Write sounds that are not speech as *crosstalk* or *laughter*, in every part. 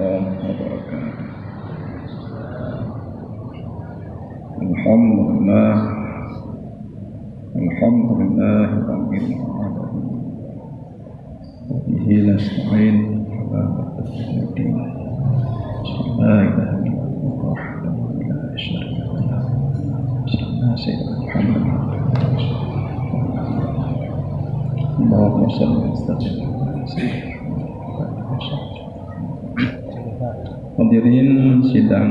الله وبركاته. الحمد لله الحمد لله رب العالمين. وبه نستعين على قدر الدين. لا إله إلا الله وحده لا شريك له. سيدنا محمد. اللهم صل وسلم على سيدنا Hadirin sidang.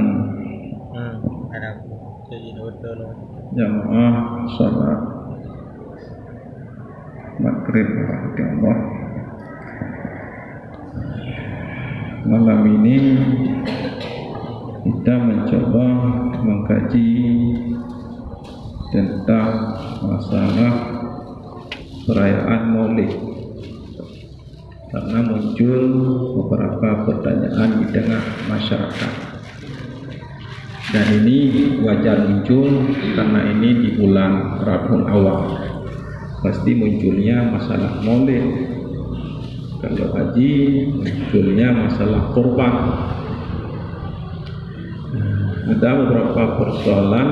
Hmm, loh. jamaah salat. Maghrib Allah malam ini kita mencoba mengkaji tentang masalah perayaan maulid karena muncul beberapa pertanyaan di tengah masyarakat. Dan ini wajar muncul karena ini di bulan Rabiul Awal. Pasti munculnya masalah maulid kalau haji munculnya masalah kurban. Ada beberapa persoalan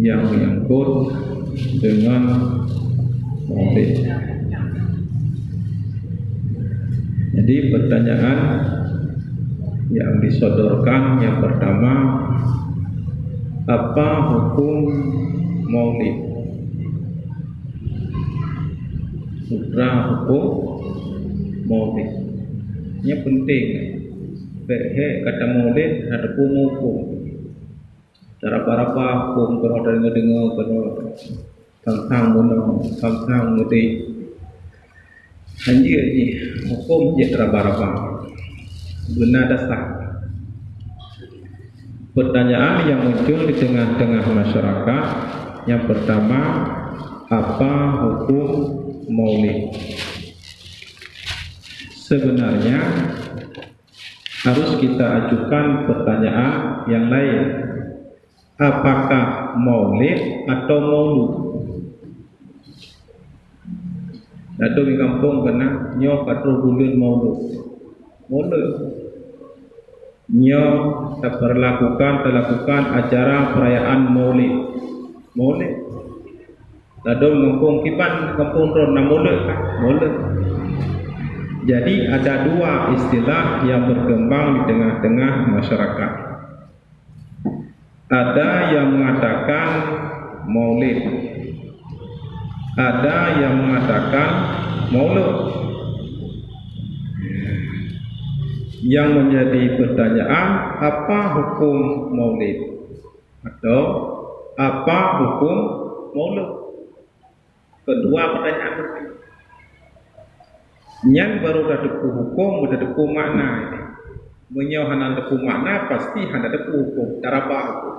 yang menyangkut dengan maulid jadi pertanyaan yang disodorkan yang pertama apa hukum maulid? Sutra hukum maulid. Ini penting. Behe kata maulid ada hukum cara para hukum kalau ada dengar kalau tentang mana tentang ngerti hanya ni hukum je teraba-raba benar dasar pertanyaan yang muncul di tengah-tengah masyarakat yang pertama apa hukum maulid? Sebenarnya harus kita ajukan pertanyaan yang lain. Apakah maulid atau maulud Dato' di kampung kena nyo patro bulan maulud. Maulud. Nyo terlakukan terlakukan acara perayaan maulid. Maulid. Dato' di kampung kipan kampung ron na maulud maulud jadi ada dua istilah yang berkembang di tengah-tengah masyarakat. Ada yang mengatakan maulid ada yang mengatakan maulud. Yang menjadi pertanyaan apa hukum maulid? Atau apa hukum maulud? Kedua pertanyaan berikut yang baru dah deku hukum dah deku makna ini. Menyo hana deku makna pasti hana deku hukum. Cara apa hukum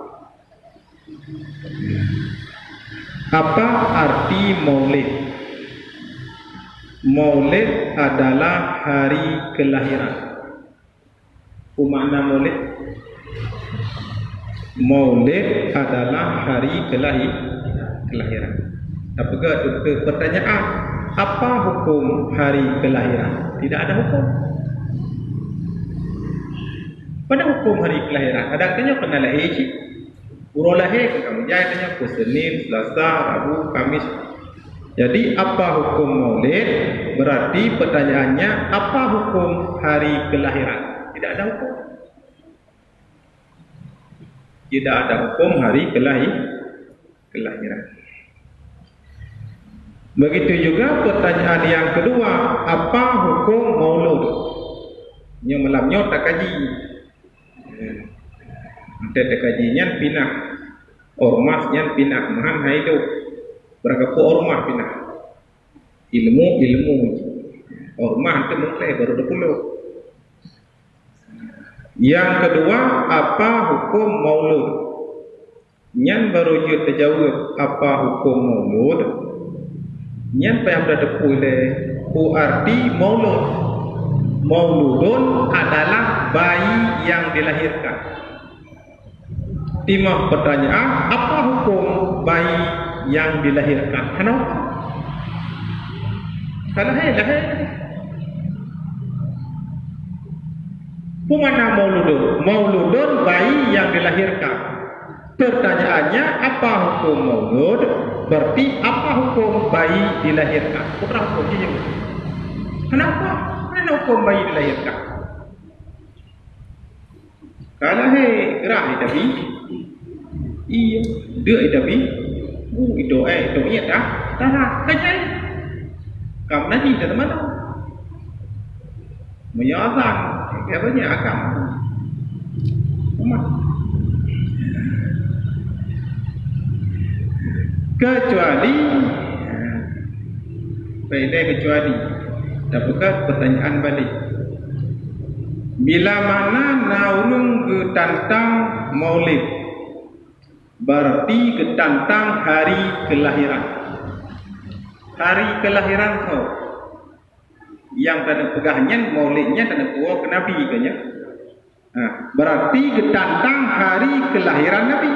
apa arti maulid? Maulid adalah hari kelahiran. Apa makna maulid? Maulid adalah hari kelahir kelahiran. Tapi ke? Pertanyaan. Apa hukum hari kelahiran? Tidak ada hukum. Pada hukum hari kelahiran? Ada kena lahir cik Urul lahir kamu jaya tanya ke Senin, Selasa, Rabu, Kamis. Jadi apa hukum maulid? Berarti pertanyaannya apa hukum hari kelahiran? Tidak ada hukum. Tidak ada hukum hari kelahir kelahiran. Begitu juga pertanyaan yang kedua, apa hukum maulud? Nya malamnya tak kaji. Ada kajinya pinah. Ormas yang pinah. Mahan haidu berapa ormas pinah? Ilmu ilmu. Ormas itu mulai baru dulu yang kedua apa hukum maulud? Yang baru dia terjawab apa hukum maulud? Yang apa yang berada pulih ku arti maulud. Mauludun adalah bayi yang dilahirkan timah pertanyaan apa hukum bayi yang dilahirkan kenapa kalau hai lahir Pemana mauludun? Mauludun bayi yang dilahirkan. Pertanyaannya, apa hukum maulud? Berarti apa hukum bayi dilahirkan? Putra hukum dia. Kenapa? Kenapa hukum bayi dilahirkan? Kalau hei gerak ni tapi Iya, dia tapi Uh, itu eh, itu iya dah Dah lah, kacau Kamu nanti dah teman Menyazan Apa ni agam Umat Kecuali Baiklah kecuali. Dapatkan pertanyaan balik. Bila mana naurung ke tantang maulid Berarti ke tantang hari kelahiran. Hari kelahiran kau. Yang tak ada pegahnya maulidnya tak ada kuah ke Nabi ke ya? ha, Berarti ke tantang hari kelahiran Nabi.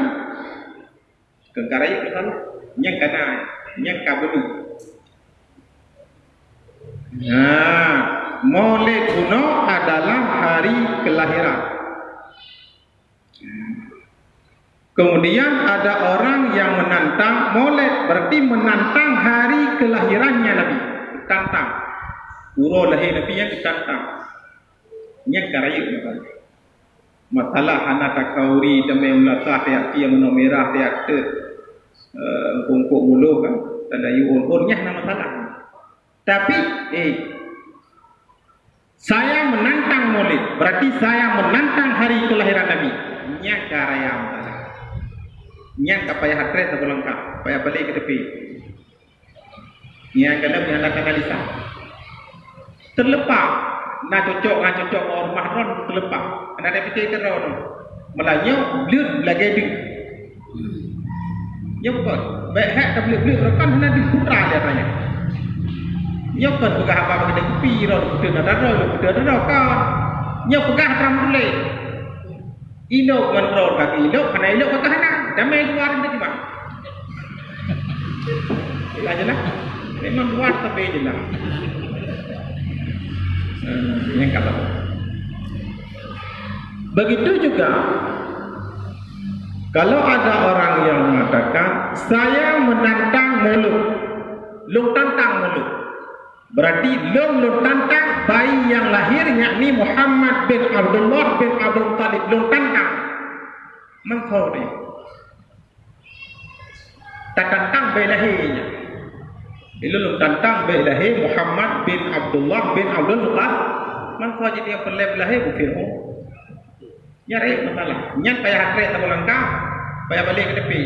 Kengkarai ke sana? Yang kena Yang kabelu. Nah, Maulid kuno adalah hari kelahiran. Kemudian ada orang yang menantang Maulid berarti menantang hari kelahirannya Nabi. Tantang. Uro lahir Nabi yang ditantang. Yang karaya Nabi. Masalah anak takauri demi melatah tiap yang menomera tiap tu. Kumpuk mulu kan. Tanda yuhun. Urnya nama masalah. Tapi, eh, saya menantang maulid. Berarti saya menantang hari kelahiran Nabi. Nya karaya masalah. Nya kapaya hatre tak lengkap. Payah balik ke tepi. Nya kena punya anak analisa. Terlepas. Nak cocok, nak cocok orang mahron terlepas. Anda ada fikir ke ron. Melanya, beliau lagi di. Ya bukan. Baik hak tak boleh beliau rekan hendak diputra dia tanya. Nya kan pegah apa bagi dia kupi ron kuda nak dara lu kuda dara ka. Nya pegah tram boleh. Ino kontrol kaki ino kena ino pegah nak. Damai luar ni cuma. Ila jelah. Memang luar tapi jelah. Yang kata. Begitu juga kalau ada orang yang mengatakan saya menantang mulut, lu tantang mulut. Berarti long long tantang bayi yang lahir yakni Muhammad bin Abdullah bin Abdul Talib long tantang. Mengkau ni. Tantang bayi lahirnya. Bila long tantang bayi lahir Muhammad bin Abdullah bin Abdul Talib. Mengkau jadi yang pelai lahir bukan ho. Nyari masalah. Nyan payah hatret tak langkah. Payah balik ke tepi.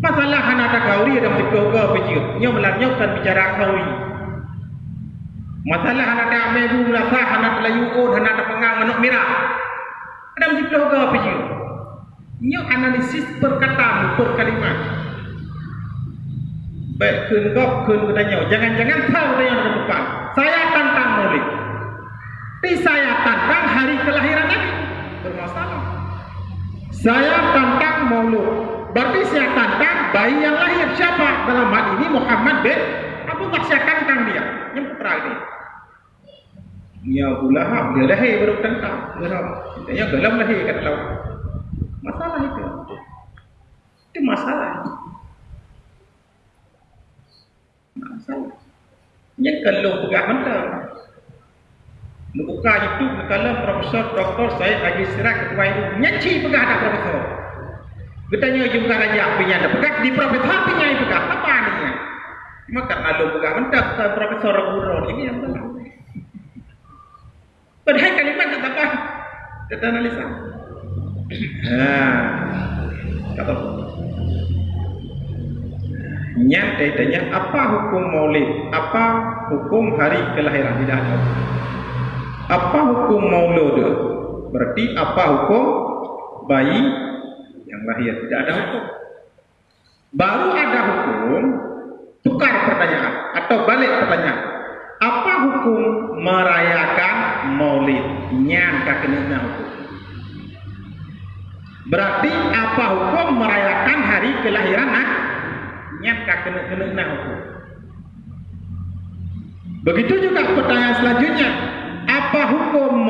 Masalah anak tak kauri ada mesti ke pejir. Nyo melanyok kan bicara kauri. Masalah anak tak mebu melasah anak tak layuun anak tak pengang manuk merah. Ada mesti ke pejir. Nyo analisis perkataan per kalimat. Baik kun kok kun bertanya. Jangan-jangan tahu dia yang depan. Saya tantang murid. Tapi saya tantang hari kelahiran Nabi. Bermasalah. Saya tantang maulud. Berarti saya tantang bayi yang lahir siapa? Dalam hal ini Muhammad bin Abu Bakar saya tantang dia. Yang putra ini. Ya Abu dia lahir baru tantang. Geram. Dia gelam lahir kat laut. Masalah itu. Itu masalah. Masalah. Yang kalau pegang mentah. Buka YouTube kalau Profesor Dr. Syed Haji Sirak Ketua itu nyaci pegah ada Profesor. Bertanya juga raja apinya ada pegah di Profesor apinya itu pegah apa aninya? Maka kalau mentah ke Profesor Guru ini yang salah. Padahal kalimat itu apa? Kita analisa. Kata Nyat tanya apa hukum maulid? Apa hukum hari kelahiran? Tidak ada. Apa hukum maulud? Berarti apa hukum bayi yang lahir? Tidak ada hukum. Baru ada hukum tukar pertanyaan atau balik pertanyaan. Apa hukum merayakan maulid? Nyan kena hukum. Berarti apa hukum merayakan hari kelahiran nak? Nyan kena hukum. Begitu juga pertanyaan selanjutnya apa hukum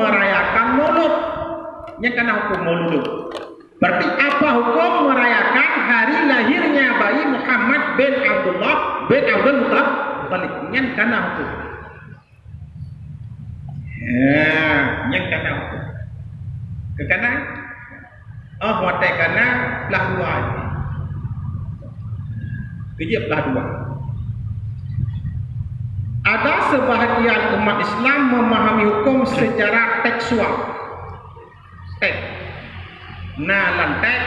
yang kena hukum maulud. Berarti apa hukum merayakan hari lahirnya bayi Muhammad bin Abdullah bin Abdul Muttalib? Yang kena hukum. Ya, kena hukum. Kekana? Oh, watai kena belah dua. Kerja belah dua. Ada sebahagian umat Islam memahami hukum secara tekstual. Tek. Nah, lantek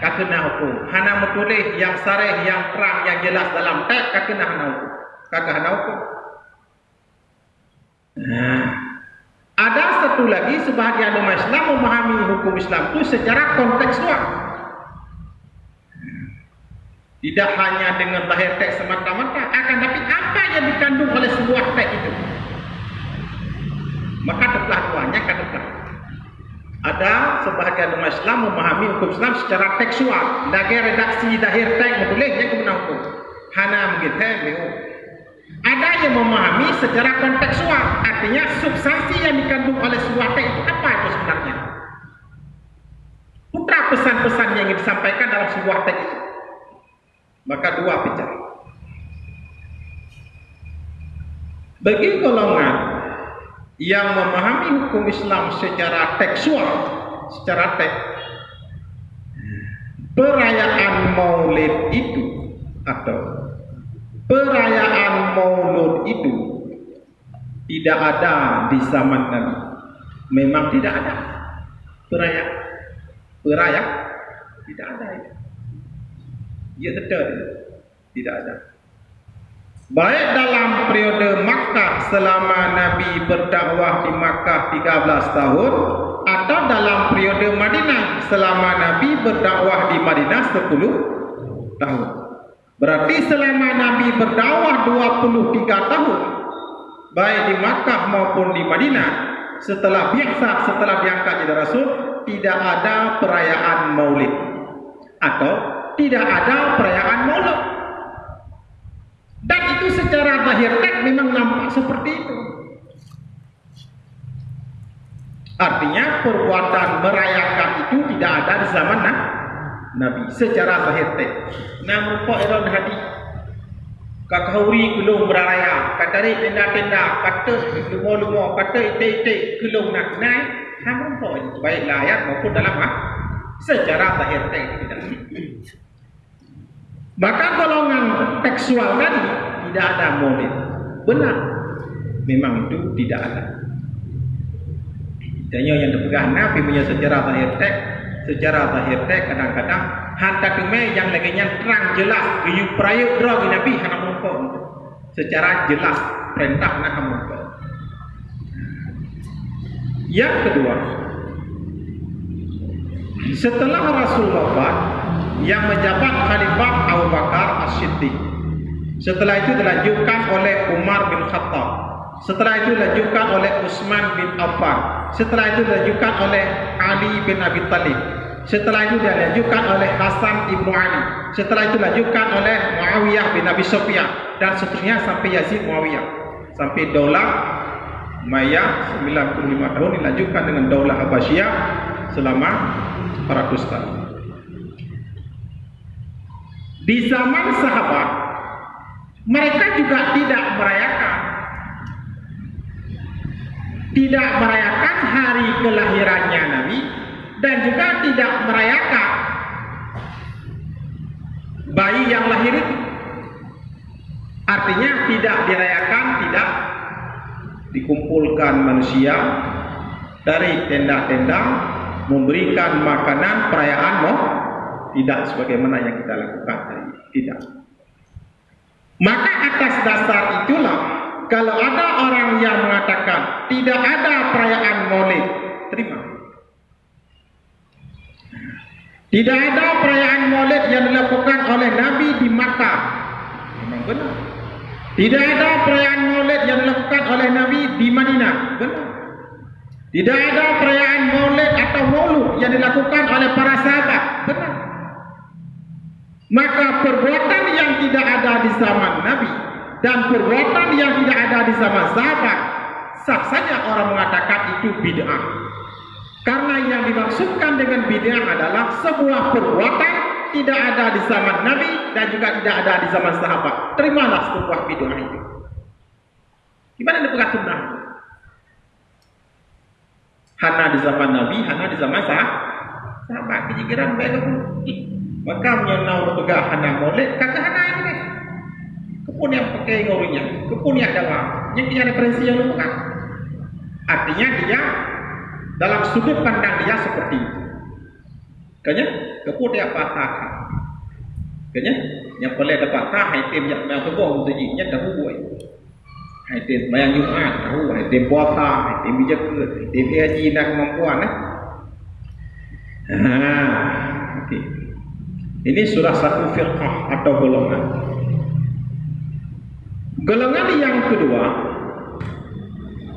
kena hukum. Hana metulis yang sarih, yang terang, yang jelas dalam tek kena hana hukum. Kakak hana hukum. Nah. Ada satu lagi sebahagian umat Islam memahami hukum Islam itu secara kontekstual. Tidak hanya dengan lahir teks semata-mata, akan tapi apa yang dikandung oleh sebuah teks itu. Maka telah duanya kan telah. Ada sebahagian umat Islam memahami hukum Islam secara tekstual. Lagi redaksi lahir teks boleh yang kemudian hukum. Hana begitu, ada yang memahami secara kontekstual, artinya substansi yang dikandung oleh sebuah teks itu apa itu sebenarnya? Putra pesan-pesan yang ingin disampaikan dalam sebuah teks itu. Maka dua bicara. Bagi golongan yang memahami hukum Islam secara tekstual, secara teks, perayaan Maulid itu atau perayaan maulud itu tidak ada di zaman Nabi. Memang tidak ada perayaan. Perayaan tidak ada. Ya tetap tidak ada. Baik dalam periode Makkah selama Nabi berdakwah di Makkah 13 tahun atau dalam periode Madinah selama Nabi berdakwah di Madinah 10 tahun. Berarti selama Nabi berdakwah 23 tahun baik di Makkah maupun di Madinah setelah biasa setelah diangkat jadi rasul tidak ada perayaan Maulid atau tidak ada perayaan Maulid. Dan itu secara zahir teks memang nampak seperti itu. Artinya perbuatan merayakan itu tidak ada di zaman Nabi. Nabi secara zahir teh. Namun kok iron hadi kakahuri kulung beraya kata ni tenda-tenda kata lumo-lumo kata ite-ite kulung nak naik hamun kok baik ayat maupun dalam ah secara tidak. Maka golongan tekstual tadi tidak ada maulid. Benar. Memang itu tidak ada. Tanya yang dipegang Nabi punya sejarah zahir teks secara zahir teh kadang-kadang hantar keme yang lagi terang jelas. You prayo draw nabi hana mongko secara jelas perintah nak mongko yang kedua setelah Rasul wafat yang menjabat khalifah Abu Bakar As-Siddiq. Setelah itu dilanjutkan oleh Umar bin Khattab. Setelah itu dilanjutkan oleh Utsman bin Affan. Setelah itu dilanjutkan oleh Ali bin Abi Talib. Setelah itu dilanjutkan oleh Hasan ibnu Ali. Setelah itu dilanjutkan oleh Muawiyah bin Abi Sufyan dan seterusnya sampai Yazid Muawiyah. Sampai Daulah Maya 95 tahun dilanjutkan dengan Daulah Abbasiyah selama 400 tahun. Di zaman sahabat mereka juga tidak merayakan tidak merayakan hari kelahirannya Nabi dan juga tidak merayakan bayi yang lahir itu. Artinya tidak dirayakan, tidak dikumpulkan manusia dari tenda-tenda memberikan makanan perayaan no? tidak sebagaimana yang kita lakukan hari tidak. Maka atas dasar itulah kalau ada orang yang mengatakan tidak ada perayaan Maulid, terima. Tidak ada perayaan Maulid yang dilakukan oleh Nabi di Makkah. Memang benar. Tidak ada perayaan Maulid yang dilakukan oleh Nabi di Madinah. Benar. Tidak ada perayaan Maulid atau Maulud yang dilakukan oleh para sahabat. Benar. Maka perbuatan yang tidak ada di zaman Nabi dan perbuatan yang tidak ada di zaman sahabat sah saja orang mengatakan itu bid'ah Karena yang dimaksudkan dengan bid'ah adalah sebuah perbuatan tidak ada di zaman Nabi dan juga tidak ada di zaman sahabat. Terimalah sebuah bid'ah itu. Gimana dia sunnah? itu? Hana di zaman Nabi, hana di zaman sah. Sahabat kejikiran baik aku. Maka menyenau berpegang hana molek, kakak hana ini. Kepun yang pakai ngorinya, kepun yang dalam. Yang punya referensi yang lupa. Artinya dia dalam sudut pandang dia seperti itu. Kanya, kepun dia patah. Kanya, yang boleh dapat patah, item yang mau terbang untuk jinya dah buat. Item bayang Jumat, tahu, item puasa, item bijaka, item haji dan kemampuan. Eh? Ha, okay. Ini surah satu firqah atau golongan. Golongan yang kedua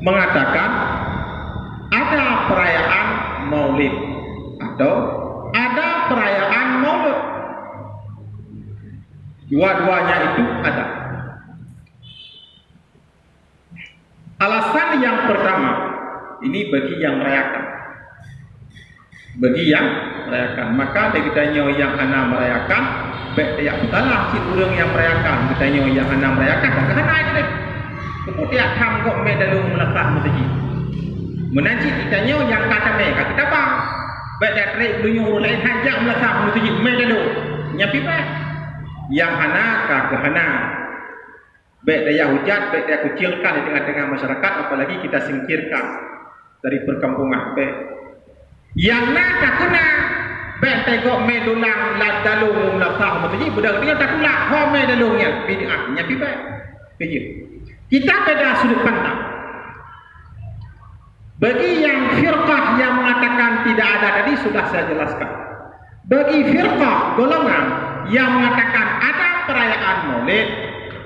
mengatakan ada perayaan maulid atau ada perayaan maulud. Dua-duanya itu ada. Alasan yang pertama, ini bagi yang merayakan. Bagi yang merayakan. Maka dia tanya yang anak merayakan, baik dia katalah si orang yang merayakan. Dia tanya yang anak merayakan, tak kena itu. Kemudian ham kok medalu melekat mesti. Menajik ditanya yang kata mereka, kita bang. Baik dia terik dunia lain hajak melekat mesti medalu. Nyapi baik. Yang anak kah ke anak. Baik dia hujat, baik dia kucilkan di tengah-tengah masyarakat, apalagi kita singkirkan dari perkampungan. Baik. Yang nak tak kena, baik tengok medulang ladalu mumlafah. Maksudnya, budak dia tak kena, ho medalungnya. Bid'ah, nyapi baik. Kerja. Kita beda sudut pandang. Bagi yang firqah yang mengatakan tidak ada tadi sudah saya jelaskan. Bagi firqah golongan yang mengatakan ada perayaan maulid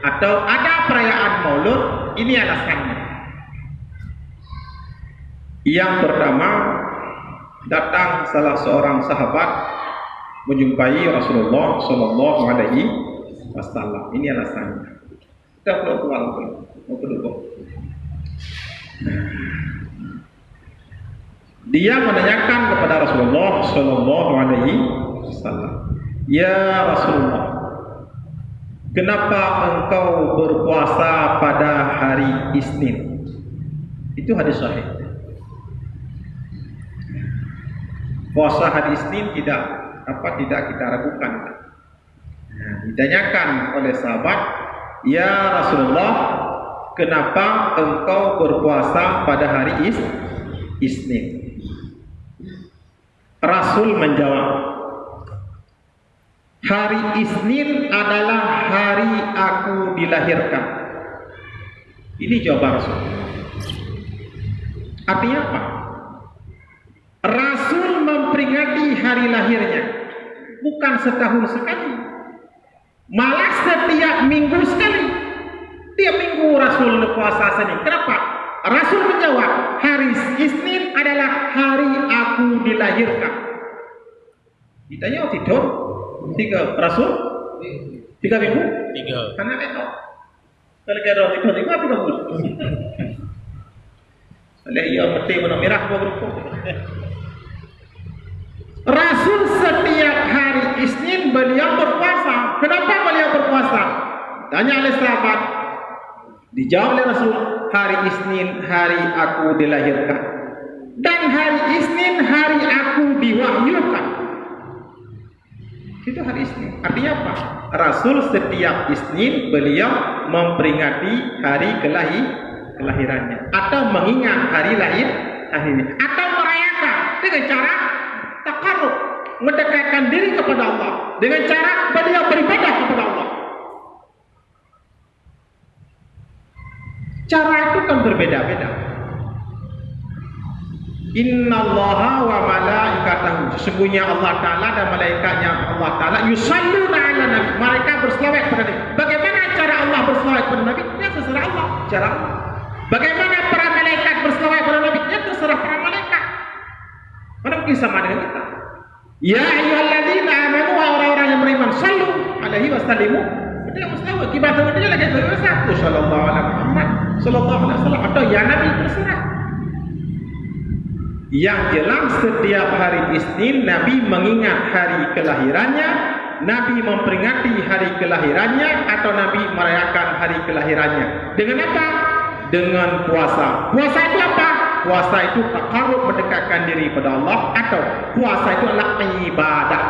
atau ada perayaan maulud, ini alasannya. Yang pertama, datang salah seorang sahabat menjumpai Rasulullah Sallallahu Alaihi Wasallam. Ini alasannya. Kita perlu keluar mau kedua. Dia menanyakan kepada Rasulullah Sallallahu Alaihi Wasallam, Ya Rasulullah, kenapa engkau berpuasa pada hari Isnin? Itu hadis sahih. Puasa hari Isnin tidak apa tidak kita ragukan. Nah, ditanyakan oleh sahabat, Ya Rasulullah, kenapa engkau berpuasa pada hari is Isnin? Rasul menjawab, Hari Isnin adalah hari aku dilahirkan. Ini jawaban Rasul. Artinya apa? Memperingati hari lahirnya bukan setahun sekali. Malah setiap minggu sekali. Tiap minggu Rasul puasa sini. Kenapa? Rasul menjawab, hari Isnin adalah hari aku dilahirkan. Ditanya oh, tidur, tiga Rasul, tiga minggu, Tiga. karena itu. Kalau kira tidur tiga tiga minggu. Oleh ia peti warna merah berupa. Rasul setiap hari Isnin beliau berpuasa. Kenapa beliau berpuasa? Tanya oleh sahabat. Dijawab oleh Rasul, hari Isnin hari aku dilahirkan. Dan hari Isnin hari aku diwahyukan. Itu hari Isnin. Artinya apa? Rasul setiap Isnin beliau memperingati hari kelahir kelahirannya atau mengingat hari lahir hari ini atau merayakan dengan cara takarrub mendekatkan diri kepada Allah dengan cara beliau beribadah kepada Allah. Cara itu kan berbeda-beda. Inna Allah wa malaikatahu Sesungguhnya Allah Ta'ala dan malaikatnya Allah Ta'ala Yusalluna ala Nabi Mereka berselawat kepada Nabi Bagaimana cara Allah berselawat kepada Nabi? Ya terserah Allah Cara Allah Bagaimana para malaikat berselawat kepada Nabi? Ya terserah para malaikat Mungkin sama dengan kita Ya ayyuhalladzina amanu wa orang-orang yang beriman Sallu alaihi wasallimu Itu yang mustahil Kibatnya dia lagi satu Sallallahu alaihi Muhammad Sallallahu alaihi wasallam Atau ya Nabi terserah Yang jelas setiap hari Isnin Nabi mengingat hari kelahirannya, Nabi memperingati hari kelahirannya atau Nabi merayakan hari kelahirannya. Dengan apa? Dengan puasa. Puasa itu apa? Puasa itu takarub mendekatkan diri kepada Allah atau puasa itu adalah ibadah.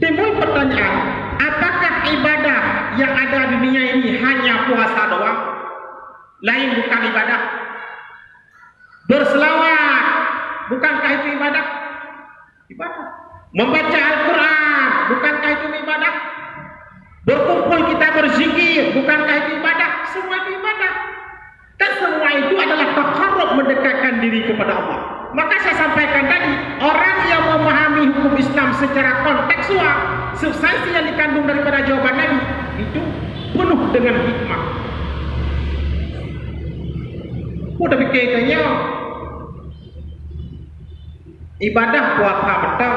Timbul pertanyaan, apakah ibadah yang ada di dunia ini hanya puasa doang? Lain bukan ibadah? Berselawat, bukankah itu ibadah? Ibadah. Membaca Al-Quran, bukankah itu ibadah? Berkumpul kita berzikir, bukankah itu ibadah? Semua itu ibadah. Dan semua itu adalah takarub mendekatkan diri kepada Allah. Maka saya sampaikan tadi, orang yang memahami hukum Islam secara konteksual, substansi yang dikandung daripada jawaban Nabi, itu penuh dengan hikmah. Fikir tanya, ibadah puasa betul,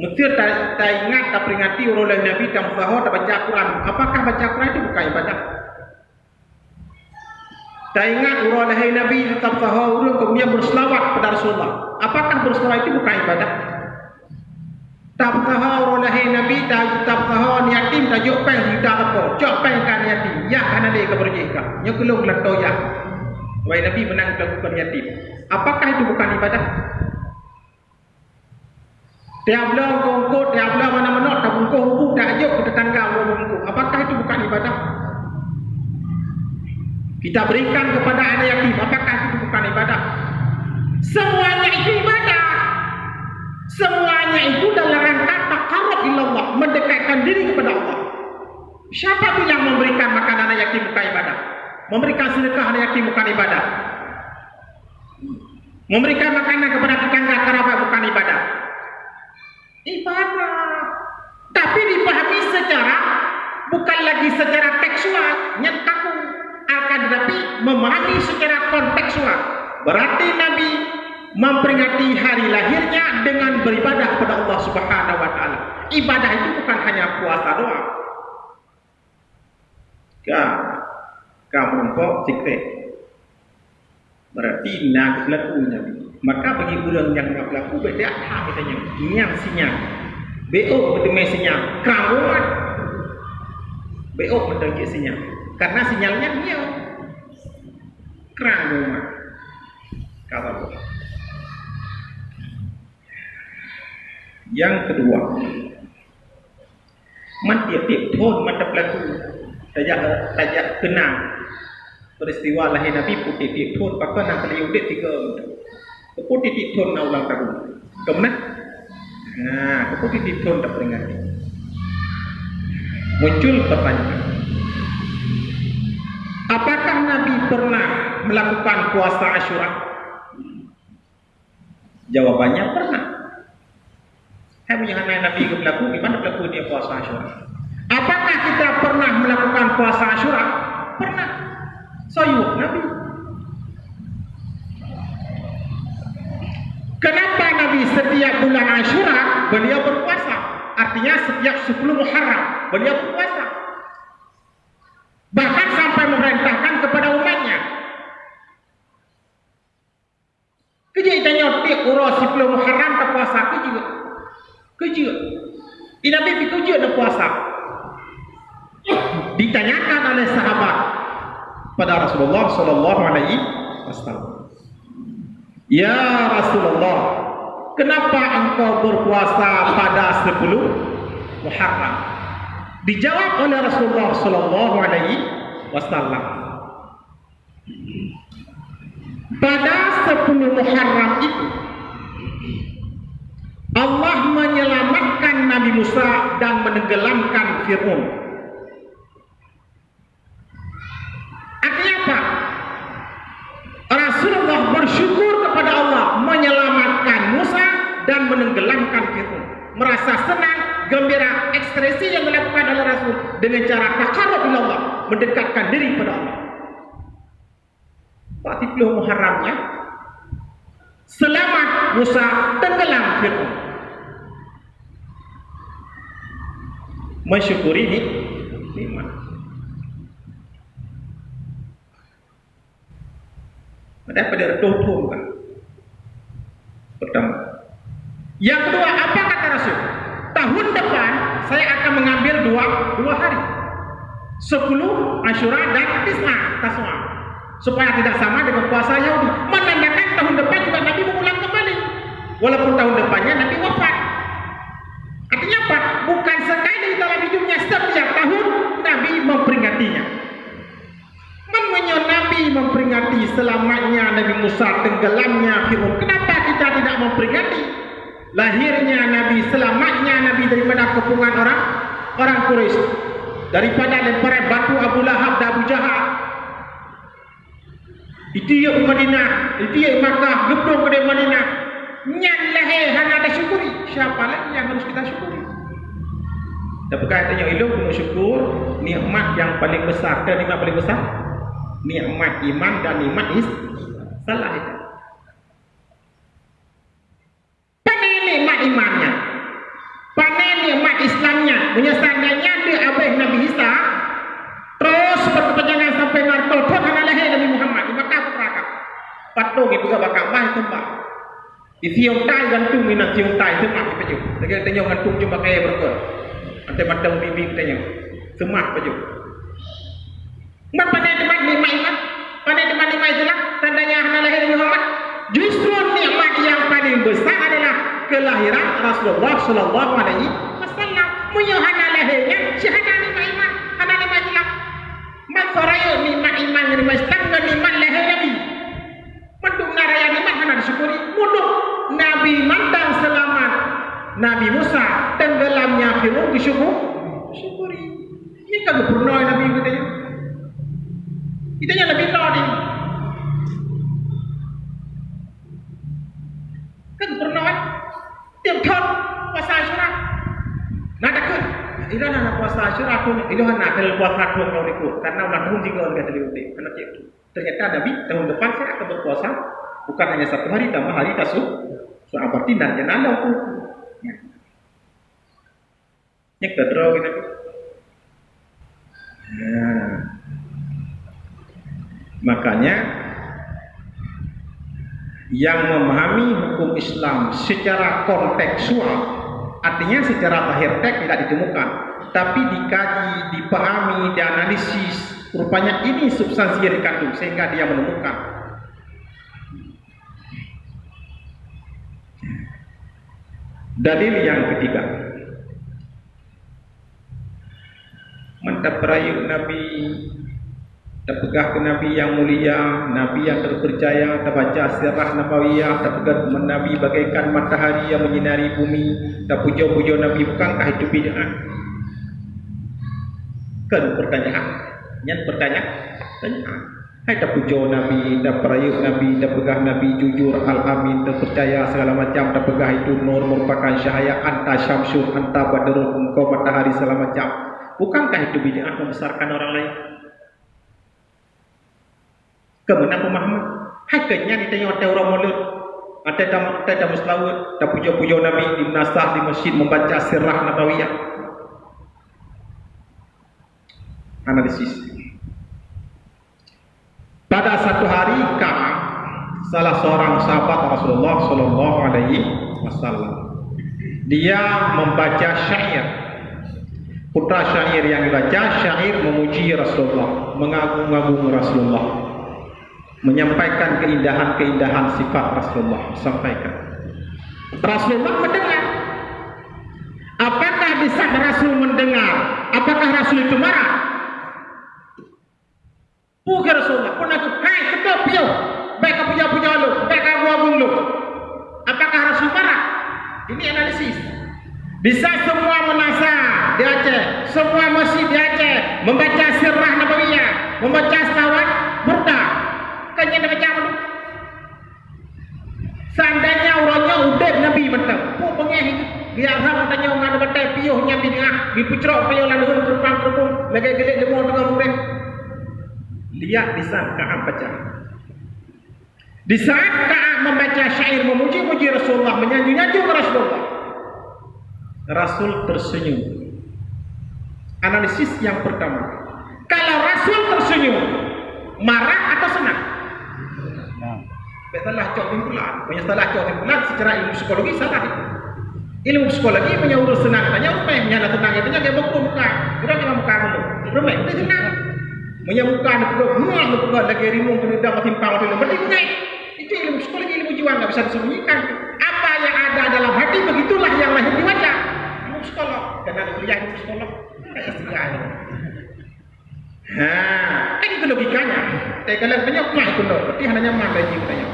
Mesti tak, ingat, tak peringati orang Nabi tak sahur, tak baca Quran. Apakah baca Quran itu bukan ibadah? Tak ingat orang lain Nabi tetap sahur, kemudian berselawat kepada Rasulullah. Apakah berselawat itu bukan ibadah? Tak sahur orang lain Nabi, tak tetap sahur ni yatim, tak jok peng, tidak apa. Jok peng kan yatim. Ya kan ada keberjika. Nya keluk leto ya. Wahai Nabi menang melakukan yatim. Apakah itu bukan ibadah? Tiap bulan kongkot, tiap bulan mana-mana, tak bungkuh rubu, tak ajuk ke tetangga orang. Apakah itu bukan ibadah? Kita berikan kepada anak yatim, apakah itu bukan ibadah? Semuanya itu ibadah. Semuanya itu dalam rangka takarab ilallah, mendekatkan diri kepada Allah. Siapa bilang memberikan makanan anak yatim bukan ibadah? Memberikan sedekah anak yatim bukan ibadah? Memberikan makanan kepada tetangga kerabat bukan ibadah? ibadah. Tapi dipahami secara bukan lagi secara tekstual, nyataku akan tetapi memahami secara kontekstual. Berarti Nabi memperingati hari lahirnya dengan beribadah kepada Allah Subhanahu wa taala. Ibadah itu bukan hanya puasa doang. Kau kamu kok sikret. Berarti nak laku Nabi. Maka bagi orang yang nak berlaku beda hak katanya. Nyang sinyal. BO berdemai sinyal. Keramuan. BO berdemai sinyal. Karena sinyalnya dia. Keramuan. Kata boleh. Yang kedua. Man tiap-tiap pun mata berlaku. Tajak, tajak kenang. Peristiwa lahir Nabi putih tiap pun. Maka nak kena yudit tiga. Kepo titik tun nak ulang tahun. Kemudian, nah, kepo titik tun tak peringati. Muncul pertanyaan. Apakah Nabi pernah melakukan puasa Ashura? Jawabannya pernah. Punya anak Nabi ke berlaku, gimana berlaku dia puasa Ashura? Apakah kita pernah melakukan puasa Ashura? Pernah. Soyuk Nabi. Kenapa Nabi setiap bulan Ashura beliau berpuasa? Artinya setiap 10 Muharram beliau berpuasa. Bahkan sampai memerintahkan kepada umatnya. Kerja tanya tiap urus 10 Muharram tak puasa kerja. Kerja. Di Nabi pergi kerja tak puasa. *coughs* Ditanyakan oleh sahabat pada Rasulullah sallallahu alaihi wasallam. Ya Rasulullah, kenapa engkau berpuasa pada 10 Muharram? Dijawab oleh Rasulullah sallallahu alaihi wasallam. Pada 10 Muharram itu Allah menyelamatkan Nabi Musa dan menenggelamkan Fir'aun. Artinya apa? Rasulullah bersyukur kepada Allah menyelamatkan Musa dan menenggelamkan Fir'aun. Merasa senang, gembira, ekspresi yang dilakukan oleh Rasul dengan cara takarub ila Allah, mendekatkan diri kepada Allah. Pak Tipluh Muharramnya selamat Musa tenggelam Fir'aun. Mensyukuri ini nikmat. Ada pada tutup kan. Pertama. Yang kedua, apa? Tahun depan saya akan mengambil dua dua hari. Sepuluh Ashura dan Tisna Taswa. Supaya tidak sama dengan puasa Yahudi. Menandakan tahun depan juga Nabi mengulang kembali. Walaupun tahun depannya Nabi wafat. Artinya apa? Bukan sekali dalam hidupnya setiap tahun Nabi memperingatinya. Namanya Nabi memperingati selamatnya Nabi Musa tenggelamnya Fir'aun. Kenapa kita tidak memperingati lahirnya Nabi, selamatnya Nabi daripada kepungan orang orang Quraisy, daripada lemparan batu Abu Lahab dan Abu Jahal. Itu ya Madinah, itu ya Makkah, gedung kedai Madinah. Nyan lahir hanya ada syukuri. Siapa lagi yang harus kita syukuri? Tapi katanya ilmu kena syukur nikmat yang paling besar. Dan nikmat paling besar nikmat iman dan nikmat is salah itu. Panen nikmat imannya. Panen nikmat Islamnya. Menyesandanya dia abih Nabi Isa. Terus berkepanjangan sampai narkol pun hana lahir Nabi Muhammad. Di Makkah Perakah. Ke bakal bah tempat. Di siung tai gantung minat siung tai semak peju. Lagi tanya gantung cuma kaya berkor. Nanti matang bibi tanya. Semak peju. Mak pandai teman nikmat iman. Pandai teman nikmat itulah tandanya hana lahir Muhammad. Justru nikmat yang paling besar adalah kelahiran Rasulullah sallallahu alaihi wasallam. Menyuhana lahirnya syahadah nikmat iman. Hana nikmat Islam. Mak soraya nikmat iman nikmat Islam dan nikmat lahir Nabi. Mendung naraya nikmat hana disyukuri. Mudah Nabi mandang selamat Nabi Musa tenggelamnya Fir'aun disyukur. Syukuri. Ini kan pernah Nabi katanya. Kita yang lebih tahu ni. Kan pernah kan? Tiap tahun puasa Asyura. Nak takut? Ila nak puasa Asyura aku ila nak kalau puasa aku kau ikut karena ulang tahun juga orang kata dia karena itu. Ternyata Nabi tahun depan saya akan berpuasa bukan hanya satu hari tambah hari tasuk. So berarti jangan ada aku. Ini kedua kita. Nah. Makanya yang memahami hukum Islam secara konteksual artinya secara lahir teks tidak ditemukan tapi dikaji, dipahami, dianalisis rupanya ini substansi yang dikandung sehingga dia menemukan dalil yang ketiga mantap rayu Nabi terpegah ke Nabi yang mulia, Nabi yang terpercaya, terbaca sirah Nabawiyah, terpegah Nabi bagaikan matahari yang menyinari bumi, terpuja-puja Nabi, bukankah itu bid'ah? Kan pertanyaan. Yang pertanyaan, tanya. Hai terpuja Nabi, terperayuk Nabi, terpegah Nabi, jujur, al-amin, terpercaya segala macam, terpegah itu nur merupakan syahaya, anta syamsul, anta badrul, engkau matahari segala macam. Bukankah itu bid'ah membesarkan orang lain? Kemudian pemahaman Hakikatnya kita tengok ada orang mulut Ada dalam ada dalam selawat Ada puja-puja Nabi di nasah di masjid Membaca sirah Nabawiyah Analisis Pada satu hari Ka'am Salah seorang sahabat Rasulullah Sallallahu Alaihi Wasallam Dia membaca syair Putra syair yang dibaca Syair memuji Rasulullah Mengagung-agung Rasulullah menyampaikan keindahan-keindahan sifat Rasulullah sampaikan. Rasulullah mendengar. Apakah bisa Rasul mendengar? Apakah Rasul itu marah? Bukan Rasulullah. Pun aku, hai, kedua piyo. Baik aku puja-puja lu. Baik aku agung lu. Apakah Rasul marah? Ini analisis. Bisa semua menasa di Aceh. Semua masjid di Aceh. Membaca sirah Nabawiyah. Membaca burda bukannya nak macam tu. Seandainya orangnya udah Nabi betul. Pengeh itu? Dia orang tanya orang ada betul piuhnya bid'ah. Di pucrok piuh lalu terpang terpung. Lagi gelik demo dengan murid. Lihat di saat Ka'ab baca. Di saat Ka'ab membaca syair memuji-muji Rasulullah. Menyanjung-nyanjung Rasulullah. Rasul tersenyum. Analisis yang pertama. Kalau Rasul tersenyum, marah atau senang? Salah cok timbulan. Punya salah cok timbulan secara ilmu psikologi salah itu. Ilmu psikologi punya urus senang. Tanya rumah yang punya tenang. Itu yang buku muka. Kurang yang muka dulu. Rumah itu senang. Ada perlu mual muka lagi rimu kena dah mati pau dulu. Berarti punya itu ilmu psikologi ilmu jiwa nggak bisa disembunyikan. Apa yang ada dalam hati begitulah yang lahir di wajah. Ilmu psikolog. Karena ada kuliah ilmu psikolog. Ha, kan itu logikanya. Tapi kalau banyak mah itu loh, berarti hanya mah lagi katanya.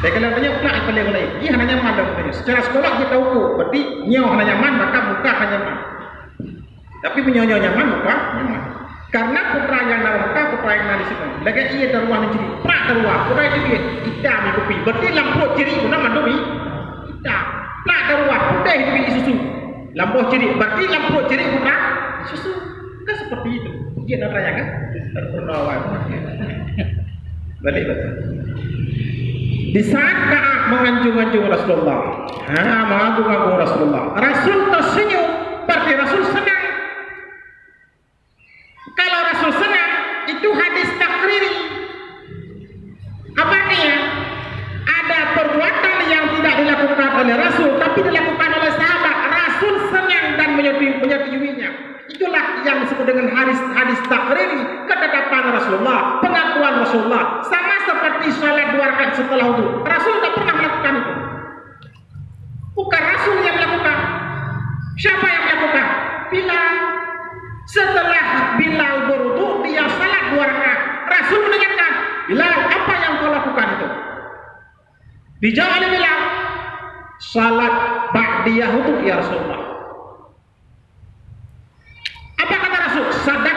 Tapi kalau banyak mah itu lagi lagi, dia hanya mah katanya. Secara sekolah kita tahu, berarti nyawa hanya nyaman, maka muka hanya mah. Tapi punya nyawa nyaman, muka nyaman. Karena putra yang muka, putra yang di situ. Lagi ia teruah ciri, prak teruah, putra itu dia hitam ni kopi. Berarti lampu ciri itu nama doi hitam. Prak teruah, putih itu dia susu. Lampu ciri, berarti lampu ciri putra susu. Kan seperti itu. Dia nak tanya kan? Terpenawan. *laughs* Balik betul. Di saat Kaab menganjung-anjung Rasulullah, ha, menganjung-anjung Rasulullah. Rasul tersenyum, berarti Rasul senang. Kalau Rasul senang, itu hadis takriri. Apa artinya? Ada perbuatan yang tidak dilakukan oleh Rasul, tapi dilakukan oleh sahabat. Rasul senang dan menyetujuinya. Itulah yang disebut dengan hadis takriri, ketetapan Rasulullah, pengakuan Rasulullah. Sama seperti salat dua rakaat setelah itu. Rasul tak pernah melakukan itu. Bukan Rasul yang melakukan. Siapa yang melakukan? Bilal. Setelah Bilal berwudu, dia salat dua rakaat. Rasul mendengarkan. Bilal, apa yang kau lakukan itu? Dijawab oleh Bilal. Salat ba'diyah itu ya Rasulullah. Apa kata Rasul? Sadaqta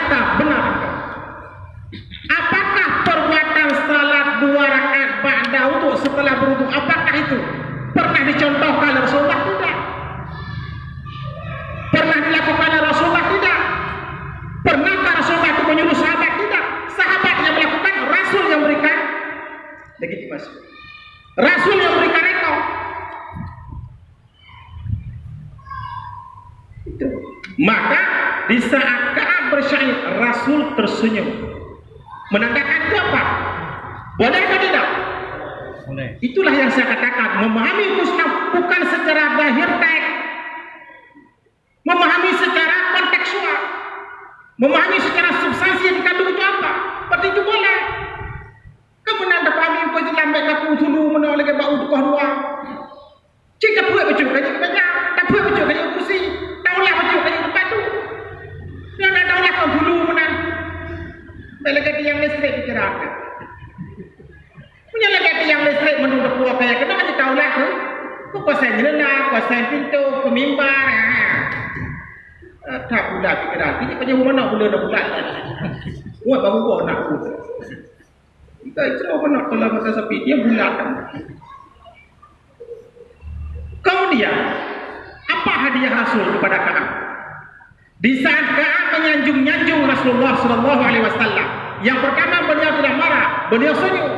yang pertama beliau tidak marah, beliau senyum.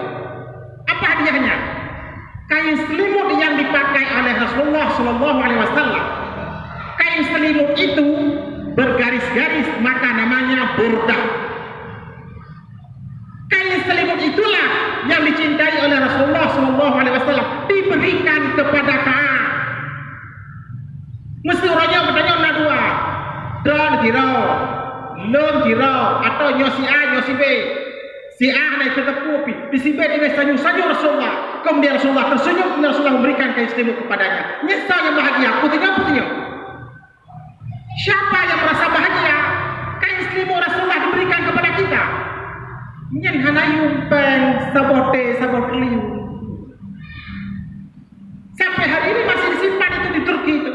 Apa hadiahnya? Kain selimut yang dipakai oleh Rasulullah Sallallahu Alaihi Wasallam. Kain selimut itu bergaris-garis maka namanya burdah. Kain selimut itulah yang dicintai oleh Rasulullah Sallallahu Alaihi Wasallam diberikan kepada Kaab. Mesti orangnya bertanya nak dua. Don kirau, lom kirau atau nyosi A, nyosi B. Si A naik ke tepu pi. Di si B dia senyum senyum Rasulullah. Kemudian Rasulullah tersenyum kemudian Rasulullah memberikan kain selimut kepadanya. Nyesal yang bahagia. Putihnya putihnya. Siapa yang merasa bahagia? Kain selimut Rasulullah diberikan kepada kita. Nyen hanayum pen sabote sabot keliu. Sampai hari ini masih disimpan itu di Turki itu.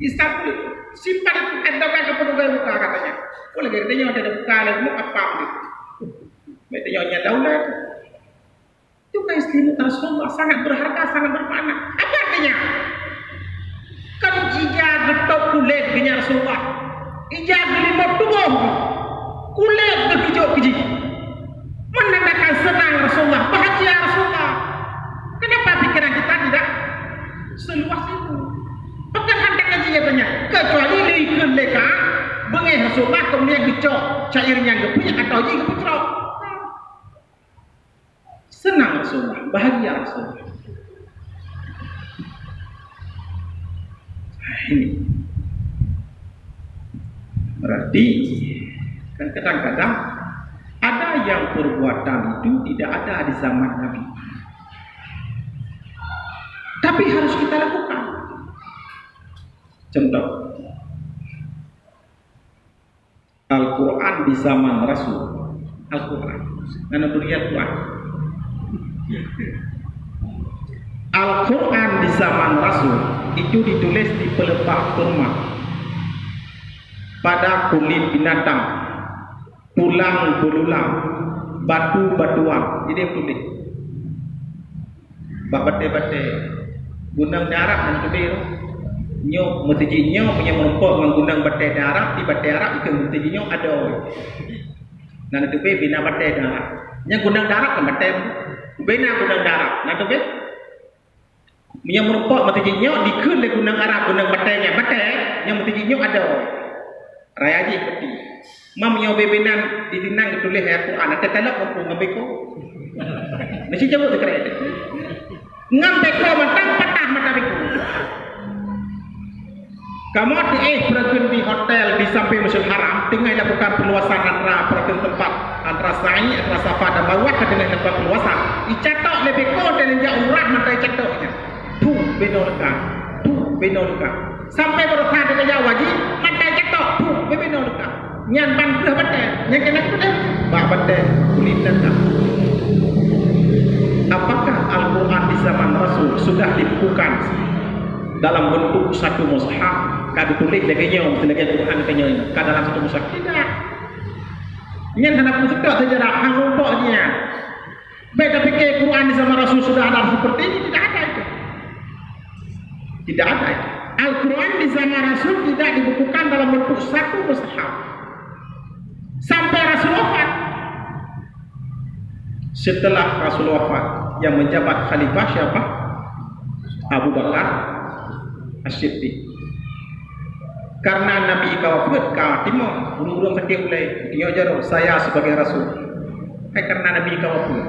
Istanbul. Simpan itu endokan ke penugai muka katanya. Boleh oh, dia ada buka lagi mau apa gitu. Mereka nyonya daulat. Itu kain selimut Rasulullah sangat berharga, sangat bermakna. Apa artinya? Kan ija getok kulit dengan Rasulullah. Ija gelimut tubuh. Kulit berhijau keji. Menandakan senang Rasulullah, bahagia Rasulullah. Kenapa pikiran kita tidak seluas itu? Pekan hantar kaji katanya. Kecuali liikun leka, bengih Rasulullah kemudian gecok cairnya gepunya atau jika putrok. Senang sunnah, bahagia sunnah. Ini berarti kan kadang-kadang ada yang perbuatan itu tidak ada di zaman Nabi. Tapi harus kita lakukan. Contoh. Al-Quran di zaman Rasul. Al-Quran. Mana beriat Tuhan. Al-Quran di zaman Rasul itu ditulis di pelepah kurma. Pada kulit binatang. Tulang belulang. Batu-batuan jadi tulis. Bate-bate gunang darab dan kebir nyok mesti nyok punya merumpok menggunang bate darab di bate darab itu mesti nyok ada nan tu be bina bate darab nya gunang darab kan bate bina gunang darab nan tu be punya merumpok mesti nyok dikun le gunang arab gunang bate nya. Bate yang mesti nyok ada raya ji peti mam yo bebenan di dinang tulis ayat Quran. Ada telak mampu ngambil ko mesti jawab sekali ngambil ko matang patah mata biku kamu di eh pergi di hotel di samping Masjid Haram tinggal lakukan perluasan antara pergi tempat antara sa'i antara safa dan ke dengan tempat perluasan. Dicatok lebih ko dan dia umrah mata catoknya tu benolka tu benolka sampai berkata dengan wajib mata catok tu benolka nyan ban dah betul? Nyan kena betul? Bah betul. Kulit datang apakah Al-Quran di zaman Rasul sudah dibukukan dalam bentuk satu mushaf kadu tulis lagi nyom lagi Al-Quran kanya ka dalam satu mushaf tidak nyan hendak musik sejarah hang umpoknya beda fikir Quran zaman Rasul sudah ada seperti ini tidak ada itu. Tidak ada itu. Al-Quran di zaman Rasul tidak dibukukan dalam bentuk satu mushaf sampai Rasul wafat. Setelah Rasul wafat, yang menjabat khalifah siapa? Abu Bakar As-Siddiq. Karena Nabi kawafat ka timur, burung-burung sakit mulai tengok jaro saya sebagai Rasul. Eh karena Nabi kawafat.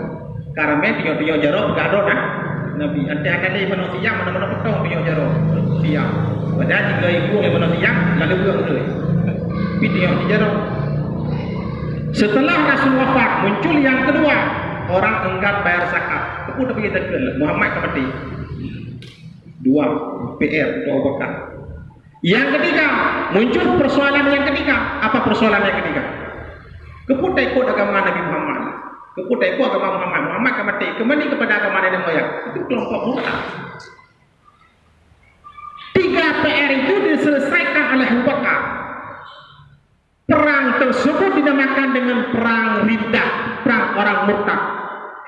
Karena tengok-tengok jaro enggak ada nah. Nabi ante akan dia manusia mana-mana potong tengok jaro. Siap. Padahal jika ibu yang manusia, lalu buang dulu. Tapi tengok jaro Setelah Rasul wafat, muncul yang kedua. Orang enggan bayar zakat. Pergi tadi Muhammad ke mati. Dua. PR. Dua bakar. Yang ketiga. Muncul persoalan yang ketiga. Apa persoalan yang ketiga? Keputar ikut agama Nabi Muhammad. Keputar ikut agama Muhammad. Muhammad ke mati. Kembali kepada agama Nabi Moyang. Itu kelompok murtad. Tiga PR itu diselesaikan oleh Abu Bakar. Perang tersebut dinamakan dengan perang riddah, perang orang murtad.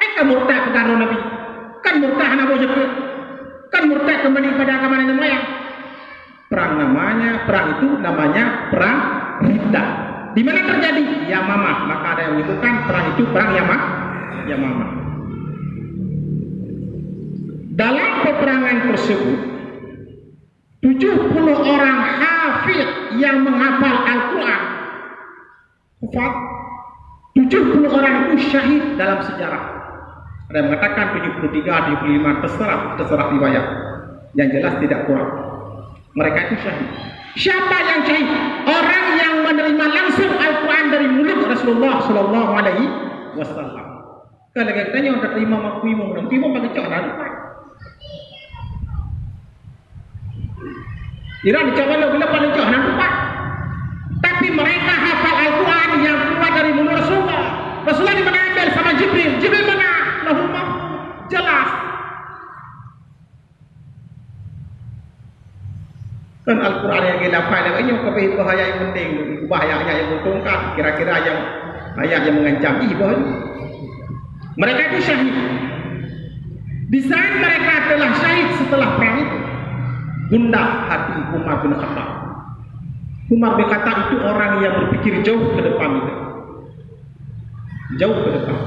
Eh kan murtad bukan Nabi. Kan murtad Nabi juga. Kan murtad kembali pada agama Nabi moyang. Perang namanya, perang itu namanya perang riddah. Di mana terjadi? Yamamah. Maka ada yang menyebutkan perang itu perang Yamah. Dalam peperangan tersebut, 70 orang hafid yang menghafal Al-Quran Kufat 70 orang itu syahid dalam sejarah Ada yang mengatakan 73, 75 Terserah, terserah riwayat Yang jelas tidak kurang Mereka itu syahid Siapa yang syahid? Orang yang menerima langsung Al-Quran dari mulut Rasulullah Sallallahu Alaihi Wasallam Kalau kita tanya orang terima makui mau menang Timur bagi cok dan Iran cok walau bila paling cok dan Tapi mereka hafal Al-Quran yang keluar dari mulut Rasulullah. Rasulullah mengambil sama Jibril. Jibril mana? Lahul Jelas. Kan Al-Quran yang kita dapat ini yang itu ayat yang penting. Ubah ayat-ayat yang menguntungkan. Kira-kira yang ayat yang mengancam. Ibu Mereka itu syahid. Di saat mereka telah syahid setelah perang itu. Gundah hati Umar bin Khattab. Umar bin Khattab itu orang yang berpikir jauh ke depan itu. Jauh ke depan.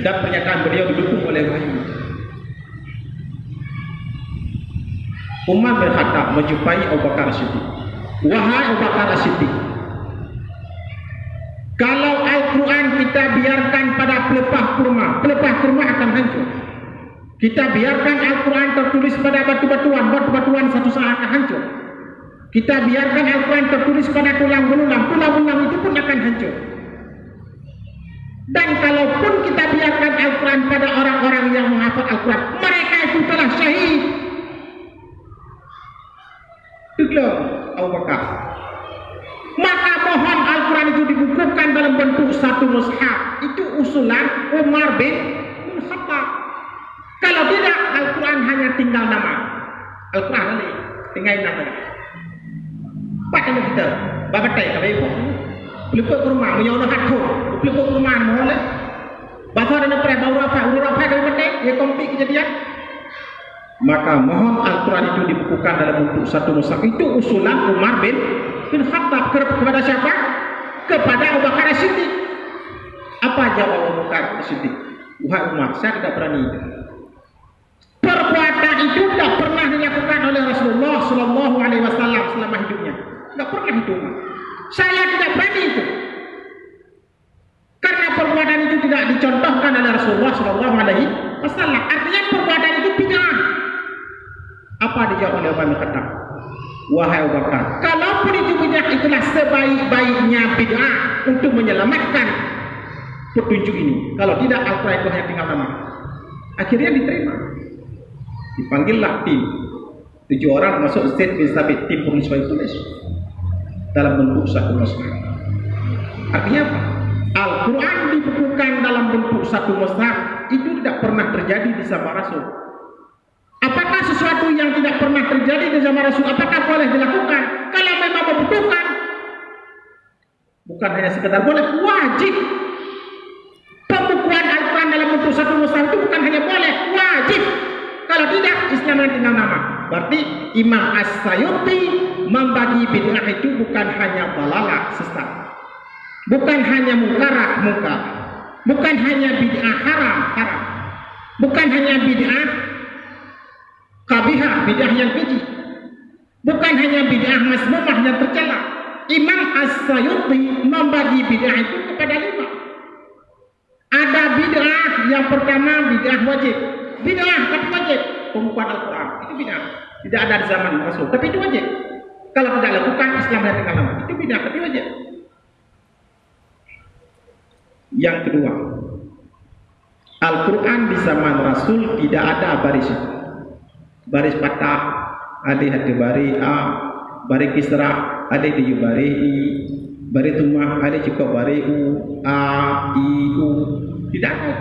Dan pernyataan beliau didukung oleh wahyu. Umar bin Khattab menjumpai Abu Bakar Siddiq. Wahai Abu Bakar Siddiq. Kalau Al-Quran kita biarkan pada pelepah kurma. Pelepah kurma akan hancur. Kita biarkan Al-Quran tertulis pada batu-batuan, batu-batuan satu saat akan hancur. Kita biarkan Al-Quran tertulis pada tulang belulang, tulang belulang itu pun akan hancur. Dan kalaupun kita biarkan Al-Quran pada orang-orang yang menghafal Al-Quran, mereka itu telah syahid. Itulah Abu Bakar. Maka mohon Al-Quran itu dibukukan dalam bentuk satu mushaf. Itu usulan Umar bin Khattab. Kalau tidak, Al-Quran hanya tinggal nama. Al-Quran ini tinggal nama. Baca kita, bapak tay, kami ibu. Peliput ke rumah, menyono hatu. Peliput ke rumah, mohon lah. Bahasa ada nak baru apa, urut apa kami penting, dia kompi kejadian. Maka mohon Al-Quran itu dibukukan dalam bentuk satu mushaf. Itu usulan Umar bin bin Khattab kepada siapa? Kepada Abu Bakar Siddiq. Apa jawab Abu Bakar Siddiq? Wahai Umar, saya tidak berani. Perbuatan itu tidak pernah menyelamatkan petunjuk ini. Kalau tidak Al-Quran itu hanya tinggal nama. Akhirnya diterima. Dipanggillah tim. Tujuh orang masuk Zaid bin Sabit tim penulis tulis dalam bentuk satu mushaf. Artinya apa? Al-Quran dibukukan dalam bentuk satu mushaf itu tidak pernah terjadi di zaman Rasul. Apakah sesuatu yang tidak pernah terjadi di zaman Rasul apakah boleh dilakukan? Kalau memang membutuhkan bukan hanya sekedar boleh, wajib. Pembukuan Al-Quran dalam bentuk satu mushaf itu bukan hanya boleh, wajib. Kalau tidak, Islam yang tinggal nama. Berarti Imam As-Sayuti membagi bid'ah itu bukan hanya balalah sesat. Bukan hanya mungkarat mungkar. Bukan hanya bid'ah haram haram. Bukan hanya bid'ah kabihah, bid'ah yang keji. Bukan hanya bid'ah masmumah yang tercela. Imam As-Sayuti membagi bid'ah itu kepada lima. Ada bid'ah yang pertama bid'ah wajib. Bid'ah tapi wajib. Pembukuan Al-Quran. Itu bid'ah. Tidak ada di zaman Rasul. Tapi itu wajib. Kalau tidak lakukan Islam dan tinggal lama. Itu bid'ah tapi wajib. Yang kedua. Al-Quran di zaman Rasul tidak ada baris baris patah ada hati bari a bari kisra ada di bari i bari tumah ada juga bari u a i u. Tidak ada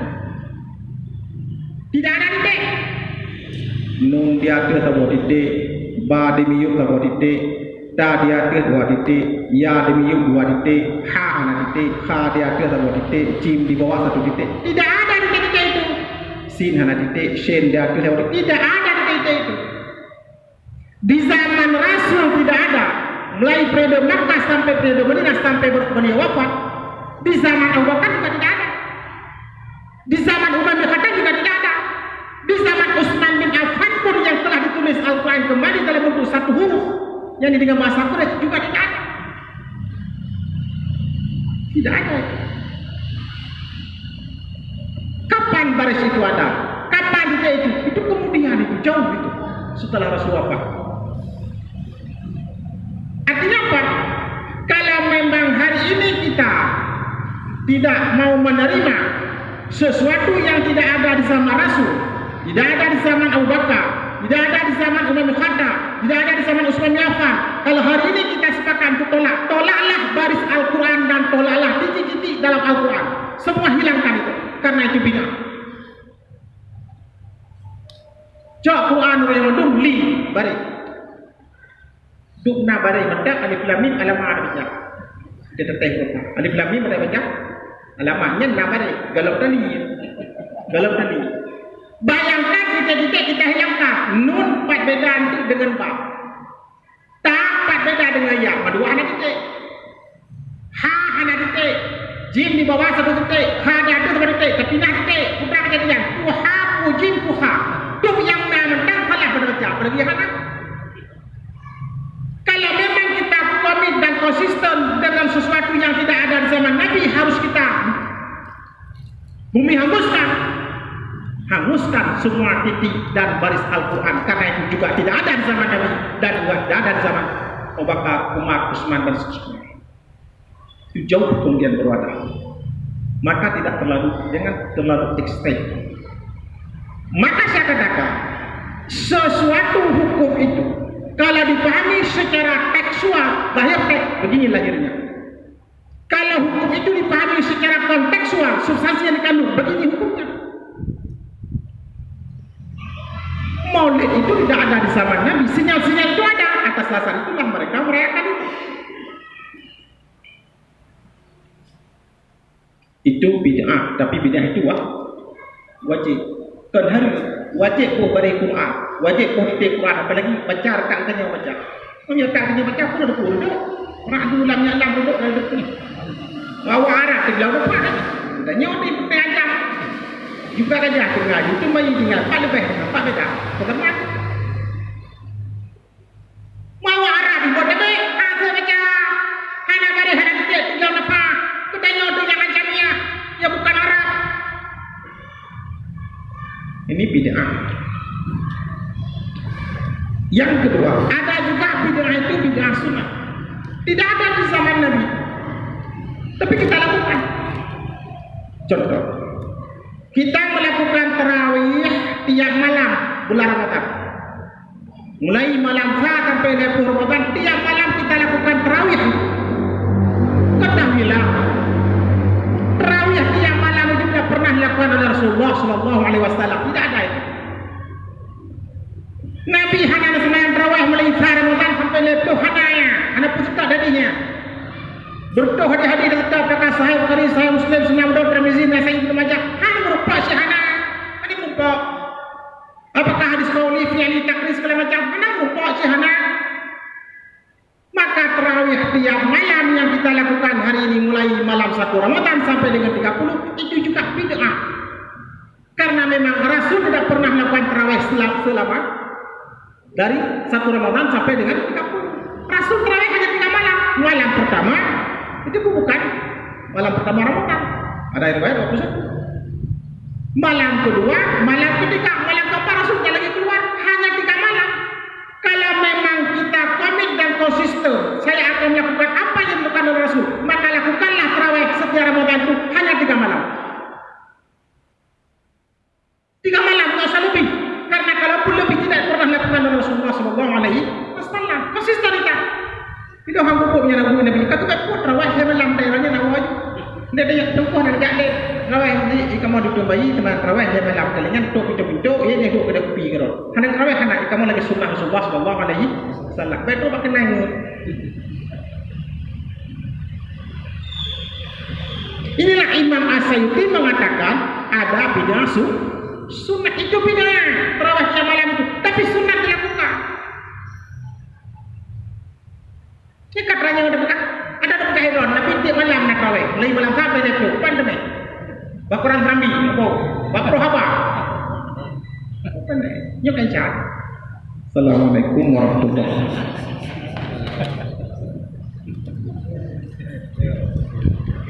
tidak ada titik nun dia ke tahu titik ba demi yuk tahu titik ta dia ke dua titik ya demi yuk dua titik ha ana titik kha dia ke tahu titik jim di bawah satu titik tidak ada titik itu. Sin hana titik shen dia ke tahu tidak ada itu. Di zaman Rasul tidak ada. Mulai periode Makkah sampai periode Madinah sampai beliau wafat. Di zaman Abu Bakar juga tidak ada. Di zaman Umar bin Khattab juga tidak ada. Di zaman Utsman bin Affan pun yang telah ditulis Al-Quran kembali dalam bentuk satu huruf yang dengan bahasa Quraisy juga tidak ada. Tidak ada. Kapan baris itu ada? Kapan dia itu? Itu kemudian itu jauh itu setelah Rasul wafat. Artinya apa? Kalau memang hari ini kita tidak mau menerima sesuatu yang tidak ada di zaman Rasul, tidak ada di zaman Abu Bakar, tidak ada di zaman Umar bin Khattab, tidak ada di zaman Utsman bin Affan. Kalau hari ini kita sepakat untuk tolak, tolaklah baris Al-Quran dan tolaklah titik-titik dalam Al-Quran. Semua hilangkan itu, karena itu bid'ah. Cak Quran yang mendung li bari. Dukna bari mendak alif lam mim alama baca. Dia teteh kota. Alif lam mim ada baca. Alamanya na bari galau tali. Galau tali. Bayangkan kita-kita kita hilangkan nun empat beda dengan ba. Ta empat beda dengan ya. Dua anak titik. Ha anak titik. Jim di bawah satu titik. Ha di atas satu titik. Tapi nak titik. Putra kejadian. Puha pujim puha. Tuh yang mentang kalah berbaca pergi mana? Kalau memang kita komit dan konsisten dengan sesuatu yang tidak ada di zaman Nabi harus kita Bumi hanguskan. Hanguskan semua titik dan baris Al-Quran. Karena itu juga tidak ada di zaman Nabi. Dan juga tidak ada di zaman Abu Bakar, Umar, Usman dan seterusnya. Itu jauh kemudian berwadah. Maka tidak terlalu, jangan terlalu ekstrem. Maka saya katakan, sesuatu hukum itu kalau dipahami secara tekstual, lahir teks, begini lahirnya. Kalau hukum itu dipahami secara kontekstual, substansi yang dikandung, begini hukumnya. Maulid itu tidak ada di zaman Nabi, sinyal-sinyal itu ada. Atas dasar itulah mereka merayakan itu. Itu bid'ah, tapi bid'ah itu wah, wajib. Tuan hari wajib beri Quran, wajib kau hiti Quran, apalagi baca rekan kanya baca. Kau ya tak kanya baca pun ada pun duduk. Orang tu lam nyalam duduk dari depan. Bawa arah ke dalam depan. Dan nyot di pengajar. Juga kerja tinggal, itu mai tinggal, pak lebih, pak beda. Teman. Mau Berdoa hadi-hadi dan tetap kakak sahih Bukhari, sahih Muslim, Sunnah Mudah, Tirmizi, Nasai, Ibnu Majah. Hanya berupa syahana. Ini berupa. Apakah hadis kauli, fi'ali, takri, segala macam. Hanya berupa syahana. Maka terawih tiap malam yang kita lakukan hari ini mulai malam satu Ramadan sampai dengan 30 itu juga bid'ah. Karena memang Rasul tidak pernah melakukan terawih selama dari satu Ramadan sampai dengan 30. Rasul terawih hanya tiga malam. Malam pertama itu bukan malam pertama Ramadan. Ada riwayat waktu satu. Malam kedua, malam ketiga, malam keempat Rasul tidak lagi keluar hanya tiga malam. Kalau memang kita komit dan konsisten, saya akan melakukan apa yang dilakukan oleh Rasul, maka lakukanlah terawih setiap Ramadan itu hanya tiga malam. Tiga malam, tidak usah lebih. Karena kalaupun lebih tidak pernah dilakukan oleh Rasulullah Sallallahu Itu hang hukumnya Nabi Nabi. Kata kat pun terawih saya malam daerahnya nak wajib. Dia ada yang tukuh dan gak Terawih ni ikamu duduk bayi teman terawih dia malam kalian tok pintu-pintu ya dia duduk kedai kopi ke Hendak terawih hendak ikamu lagi sunnah Rasulullah Sallallahu Alaihi Wasallam. Betul pakai nangis. Inilah Imam Asyuti mengatakan ada bid'ah su sunnah itu bid'ah terawih tiap malam itu tapi sunnah dilakukan ini katanya ada bekas ada ada bekas heron tapi tiap malam nak terawih mulai malam sampai dia tu pandemi bakuran serambi apa? Bakro apa? Pandai nyok kencan Assalamualaikum warahmatullahi wabarakatuh.